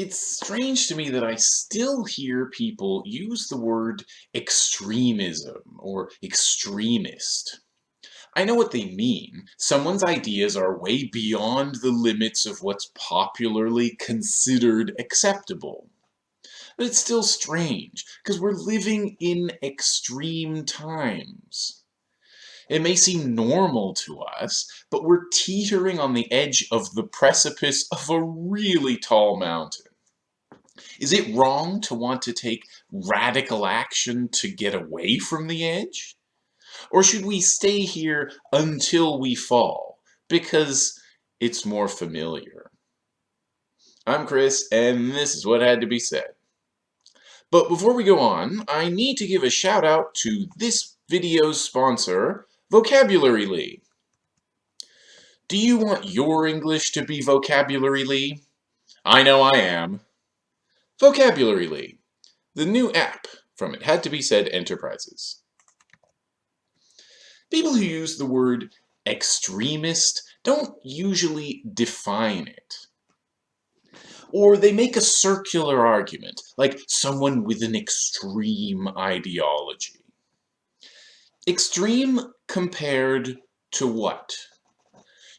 It's strange to me that I still hear people use the word extremism or extremist. I know what they mean. Someone's ideas are way beyond the limits of what's popularly considered acceptable. But it's still strange, because we're living in extreme times. It may seem normal to us, but we're teetering on the edge of the precipice of a really tall mountain. Is it wrong to want to take radical action to get away from the edge? Or should we stay here until we fall, because it's more familiar? I'm Chris, and this is what had to be said. But before we go on, I need to give a shout out to this video's sponsor, Vocabulary Lee. Do you want your English to be Vocabulary Lee? I know I am. Vocabulary the new app from It Had to Be Said Enterprises. People who use the word extremist don't usually define it. Or they make a circular argument, like someone with an extreme ideology. Extreme compared to what?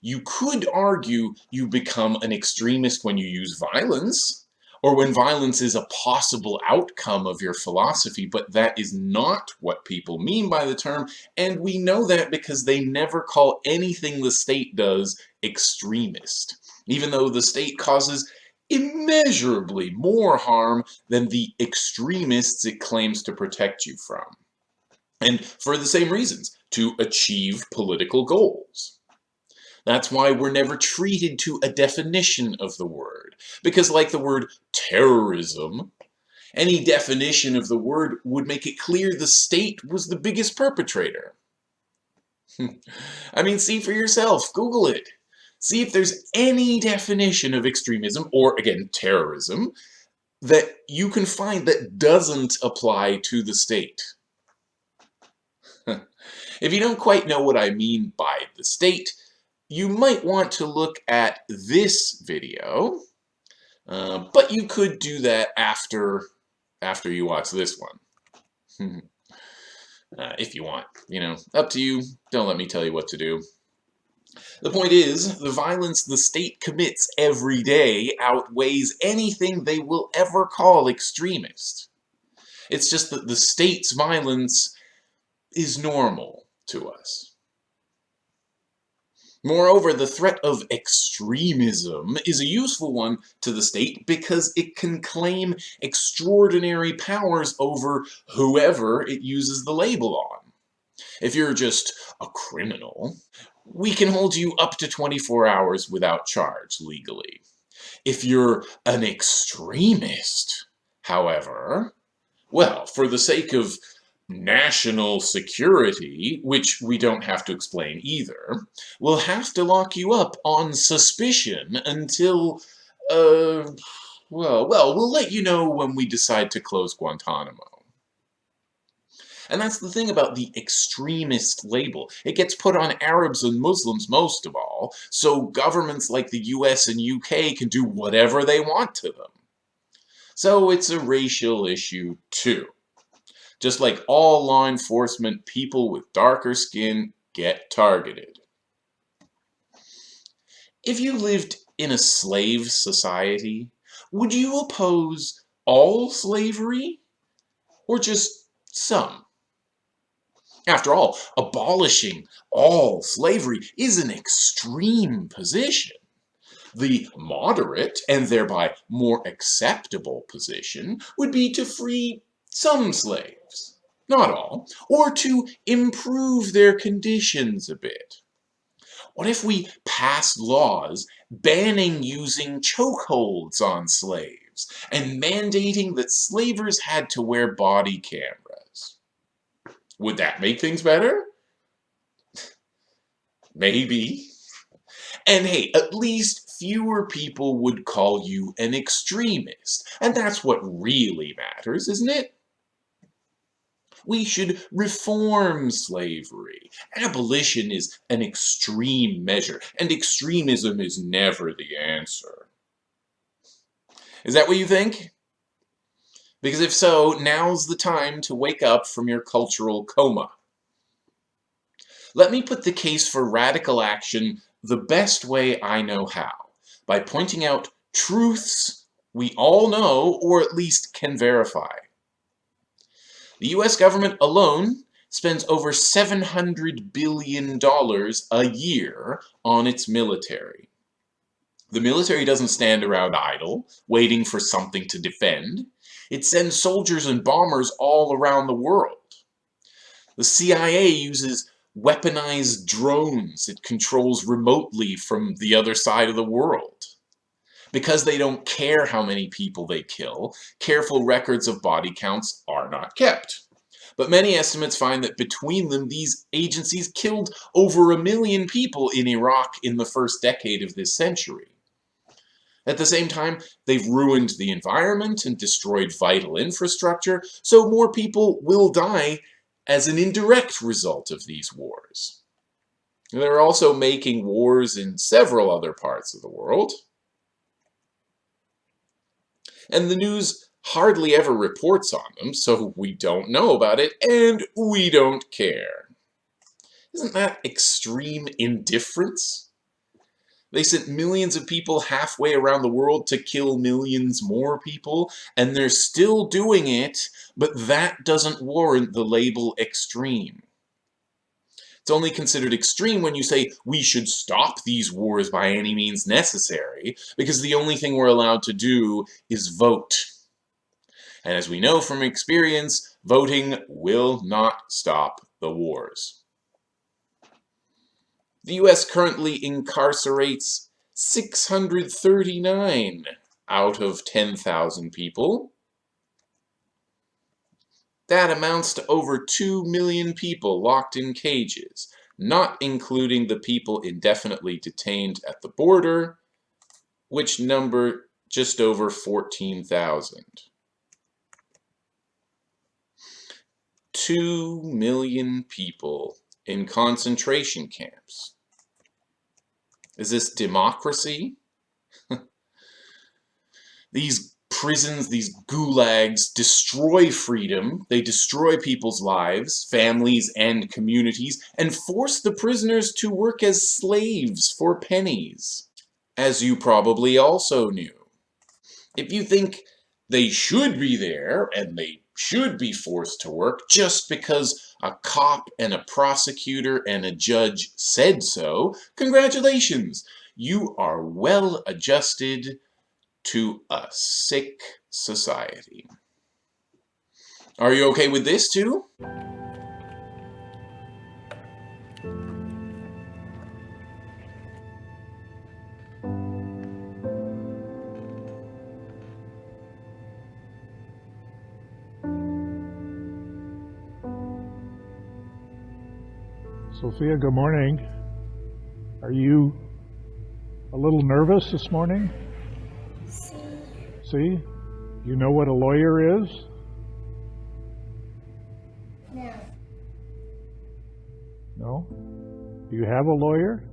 You could argue you become an extremist when you use violence, or when violence is a possible outcome of your philosophy, but that is not what people mean by the term, and we know that because they never call anything the state does extremist, even though the state causes immeasurably more harm than the extremists it claims to protect you from. And for the same reasons, to achieve political goals. That's why we're never treated to a definition of the word. Because like the word terrorism, any definition of the word would make it clear the state was the biggest perpetrator. I mean, see for yourself. Google it. See if there's any definition of extremism, or again, terrorism, that you can find that doesn't apply to the state. if you don't quite know what I mean by the state, you might want to look at this video, uh, but you could do that after, after you watch this one. uh, if you want, you know, up to you. Don't let me tell you what to do. The point is, the violence the state commits every day outweighs anything they will ever call extremist. It's just that the state's violence is normal to us. Moreover, the threat of extremism is a useful one to the state because it can claim extraordinary powers over whoever it uses the label on. If you're just a criminal, we can hold you up to 24 hours without charge legally. If you're an extremist, however, well, for the sake of national security, which we don't have to explain either, will have to lock you up on suspicion until, uh, well, well, we'll let you know when we decide to close Guantanamo. And that's the thing about the extremist label. It gets put on Arabs and Muslims most of all, so governments like the US and UK can do whatever they want to them. So it's a racial issue too. Just like all law enforcement, people with darker skin get targeted. If you lived in a slave society, would you oppose all slavery or just some? After all, abolishing all slavery is an extreme position. The moderate, and thereby more acceptable position, would be to free some slaves, not all, or to improve their conditions a bit. What if we passed laws banning using chokeholds on slaves and mandating that slavers had to wear body cameras? Would that make things better? Maybe. And hey, at least fewer people would call you an extremist. And that's what really matters, isn't it? We should reform slavery. Abolition is an extreme measure, and extremism is never the answer. Is that what you think? Because if so, now's the time to wake up from your cultural coma. Let me put the case for radical action the best way I know how, by pointing out truths we all know or at least can verify. The US government alone spends over $700 billion a year on its military. The military doesn't stand around idle, waiting for something to defend. It sends soldiers and bombers all around the world. The CIA uses weaponized drones it controls remotely from the other side of the world. Because they don't care how many people they kill, careful records of body counts are not kept. But many estimates find that between them, these agencies killed over a million people in Iraq in the first decade of this century. At the same time, they've ruined the environment and destroyed vital infrastructure, so more people will die as an indirect result of these wars. They're also making wars in several other parts of the world. And the news hardly ever reports on them, so we don't know about it, and we don't care. Isn't that extreme indifference? They sent millions of people halfway around the world to kill millions more people, and they're still doing it, but that doesn't warrant the label extreme. It's only considered extreme when you say we should stop these wars by any means necessary, because the only thing we're allowed to do is vote. And as we know from experience, voting will not stop the wars. The U.S. currently incarcerates 639 out of 10,000 people. That amounts to over 2 million people locked in cages, not including the people indefinitely detained at the border, which number just over 14,000. 2 million people in concentration camps. Is this democracy? these prisons, these gulags, destroy freedom, they destroy people's lives, families, and communities, and force the prisoners to work as slaves for pennies, as you probably also knew. If you think they should be there, and they should be forced to work just because a cop and a prosecutor and a judge said so, congratulations! You are well adjusted to a sick society. Are you okay with this too? Sophia, good morning. Are you a little nervous this morning? See? You know what a lawyer is? No. No? Do you have a lawyer?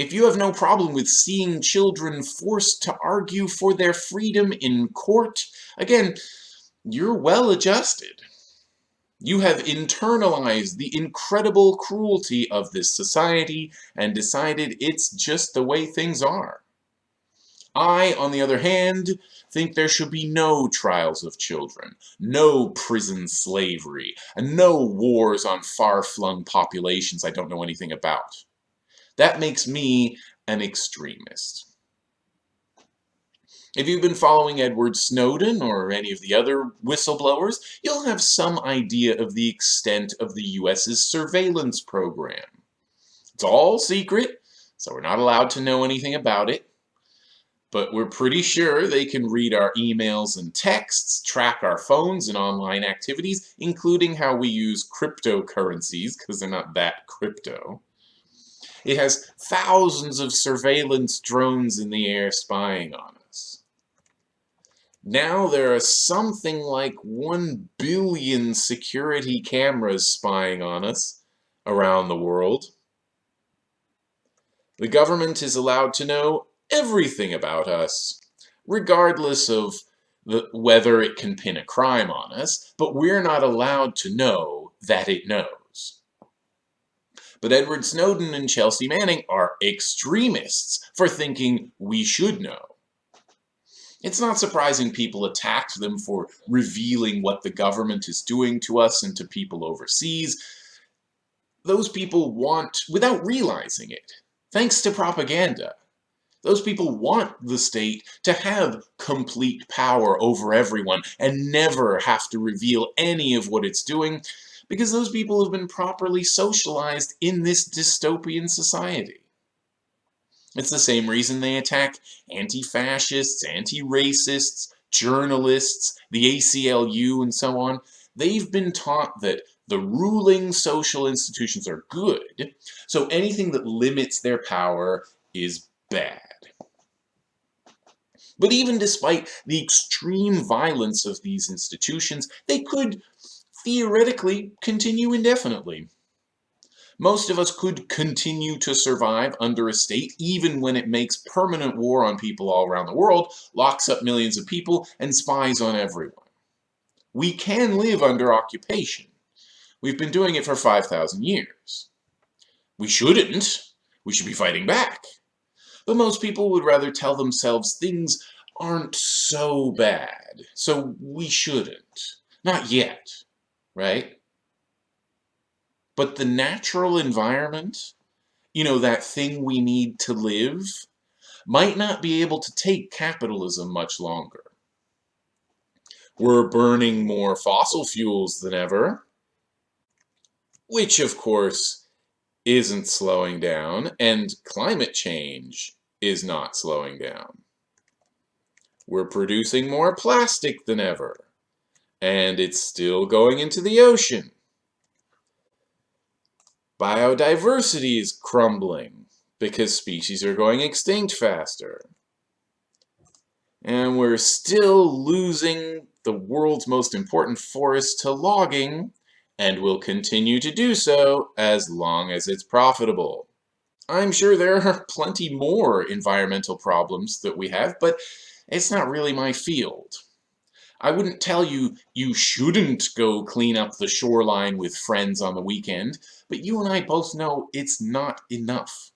If you have no problem with seeing children forced to argue for their freedom in court, again, you're well adjusted. You have internalized the incredible cruelty of this society and decided it's just the way things are. I, on the other hand, think there should be no trials of children, no prison slavery, and no wars on far-flung populations I don't know anything about. That makes me an extremist. If you've been following Edward Snowden or any of the other whistleblowers, you'll have some idea of the extent of the US's surveillance program. It's all secret, so we're not allowed to know anything about it. But we're pretty sure they can read our emails and texts, track our phones and online activities, including how we use cryptocurrencies, because they're not that crypto. It has thousands of surveillance drones in the air spying on us. Now there are something like 1 billion security cameras spying on us around the world. The government is allowed to know everything about us, regardless of the, whether it can pin a crime on us, but we're not allowed to know that it knows. But Edward Snowden and Chelsea Manning are extremists for thinking we should know. It's not surprising people attacked them for revealing what the government is doing to us and to people overseas. Those people want, without realizing it, thanks to propaganda, those people want the state to have complete power over everyone and never have to reveal any of what it's doing because those people have been properly socialized in this dystopian society. It's the same reason they attack anti-fascists, anti-racists, journalists, the ACLU, and so on. They've been taught that the ruling social institutions are good, so anything that limits their power is bad. But even despite the extreme violence of these institutions, they could theoretically continue indefinitely. Most of us could continue to survive under a state even when it makes permanent war on people all around the world, locks up millions of people, and spies on everyone. We can live under occupation. We've been doing it for 5,000 years. We shouldn't. We should be fighting back. But most people would rather tell themselves things aren't so bad, so we shouldn't. Not yet, right? But the natural environment, you know, that thing we need to live, might not be able to take capitalism much longer. We're burning more fossil fuels than ever, which of course isn't slowing down, and climate change is not slowing down. We're producing more plastic than ever, and it's still going into the ocean. Biodiversity is crumbling because species are going extinct faster. And we're still losing the world's most important forest to logging, and will continue to do so as long as it's profitable. I'm sure there are plenty more environmental problems that we have, but it's not really my field. I wouldn't tell you you shouldn't go clean up the shoreline with friends on the weekend, but you and I both know it's not enough.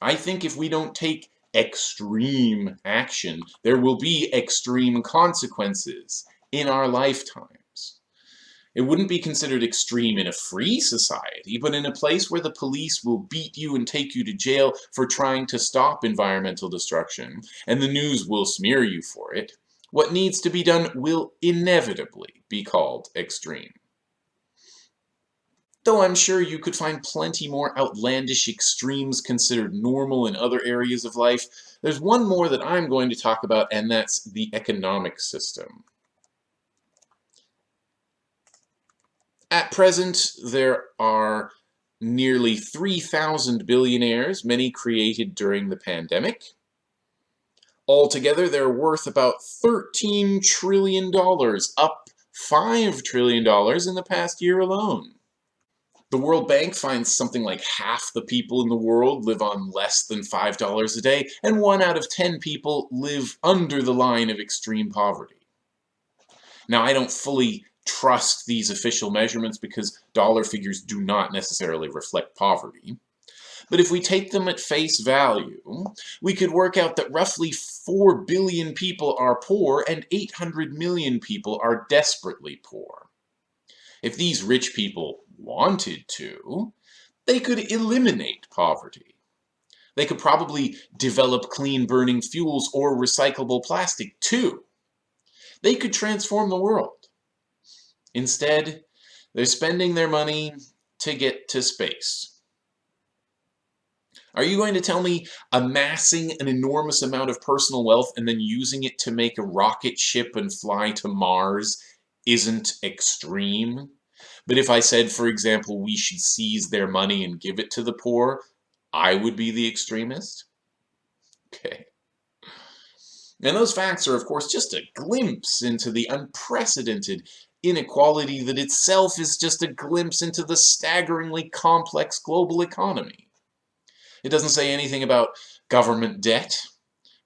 I think if we don't take extreme action, there will be extreme consequences in our lifetimes. It wouldn't be considered extreme in a free society, but in a place where the police will beat you and take you to jail for trying to stop environmental destruction, and the news will smear you for it, what needs to be done will inevitably be called extreme. Though I'm sure you could find plenty more outlandish extremes considered normal in other areas of life, there's one more that I'm going to talk about, and that's the economic system. At present, there are nearly 3,000 billionaires, many created during the pandemic. Altogether, they're worth about $13 trillion, up $5 trillion in the past year alone. The World Bank finds something like half the people in the world live on less than $5 a day, and one out of 10 people live under the line of extreme poverty. Now, I don't fully trust these official measurements because dollar figures do not necessarily reflect poverty. But if we take them at face value, we could work out that roughly 4 billion people are poor and 800 million people are desperately poor. If these rich people wanted to, they could eliminate poverty. They could probably develop clean burning fuels or recyclable plastic too. They could transform the world. Instead, they're spending their money to get to space. Are you going to tell me amassing an enormous amount of personal wealth and then using it to make a rocket ship and fly to Mars isn't extreme? But if I said, for example, we should seize their money and give it to the poor, I would be the extremist? Okay. And those facts are, of course, just a glimpse into the unprecedented inequality that itself is just a glimpse into the staggeringly complex global economy. It doesn't say anything about government debt,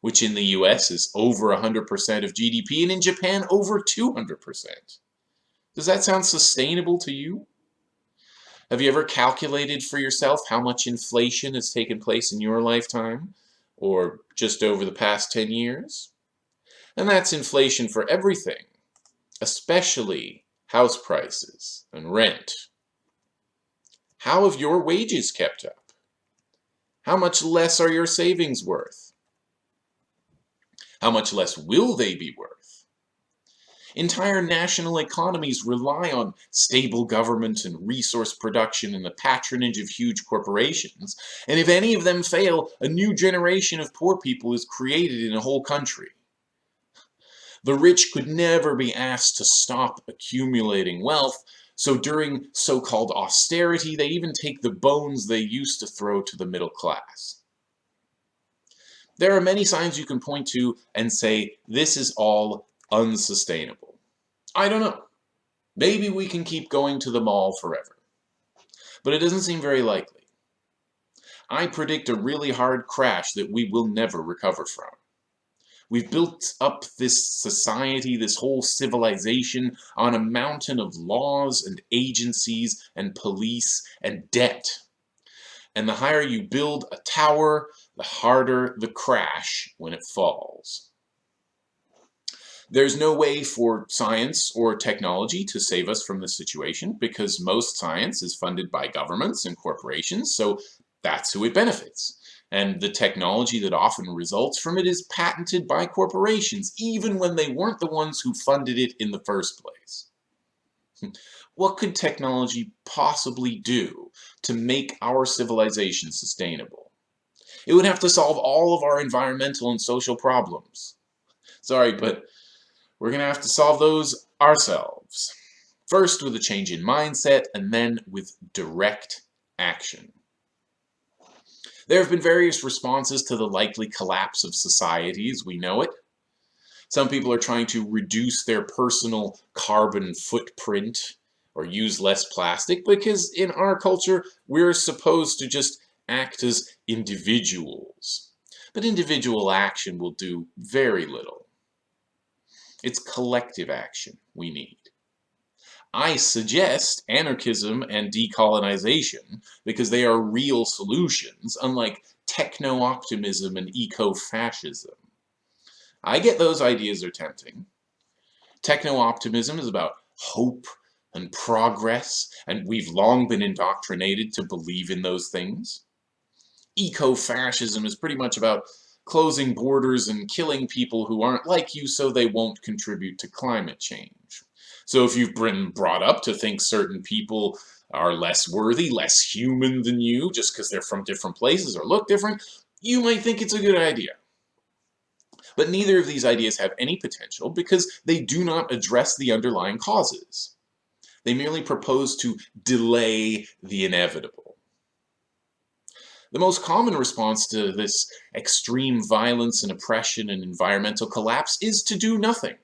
which in the US is over 100% of GDP, and in Japan over 200%. Does that sound sustainable to you? Have you ever calculated for yourself how much inflation has taken place in your lifetime, or just over the past 10 years? And that's inflation for everything, especially house prices and rent. How have your wages kept up? How much less are your savings worth? How much less will they be worth? Entire national economies rely on stable government and resource production and the patronage of huge corporations, and if any of them fail, a new generation of poor people is created in a whole country. The rich could never be asked to stop accumulating wealth, so during so-called austerity, they even take the bones they used to throw to the middle class. There are many signs you can point to and say, this is all unsustainable. I don't know. Maybe we can keep going to the mall forever. But it doesn't seem very likely. I predict a really hard crash that we will never recover from. We've built up this society, this whole civilization, on a mountain of laws and agencies and police and debt. And the higher you build a tower, the harder the crash when it falls. There's no way for science or technology to save us from this situation because most science is funded by governments and corporations, so that's who it benefits. And the technology that often results from it is patented by corporations, even when they weren't the ones who funded it in the first place. What could technology possibly do to make our civilization sustainable? It would have to solve all of our environmental and social problems. Sorry, but we're going to have to solve those ourselves. First with a change in mindset, and then with direct action. There have been various responses to the likely collapse of society as we know it. Some people are trying to reduce their personal carbon footprint or use less plastic because in our culture we're supposed to just act as individuals. But individual action will do very little. It's collective action we need. I suggest anarchism and decolonization because they are real solutions, unlike techno-optimism and eco-fascism. I get those ideas are tempting. Techno-optimism is about hope and progress, and we've long been indoctrinated to believe in those things. Eco-fascism is pretty much about closing borders and killing people who aren't like you so they won't contribute to climate change. So if you've been brought up to think certain people are less worthy, less human than you, just because they're from different places or look different, you might think it's a good idea. But neither of these ideas have any potential because they do not address the underlying causes. They merely propose to delay the inevitable. The most common response to this extreme violence and oppression and environmental collapse is to do nothing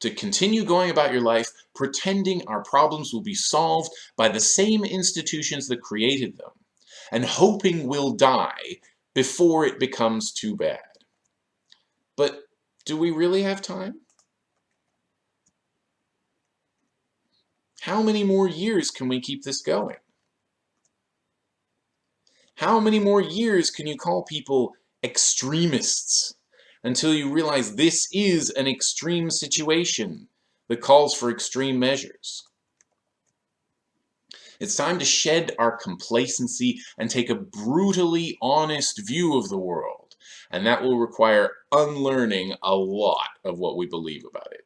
to continue going about your life pretending our problems will be solved by the same institutions that created them, and hoping we'll die before it becomes too bad. But do we really have time? How many more years can we keep this going? How many more years can you call people extremists until you realize this is an extreme situation that calls for extreme measures. It's time to shed our complacency and take a brutally honest view of the world, and that will require unlearning a lot of what we believe about it.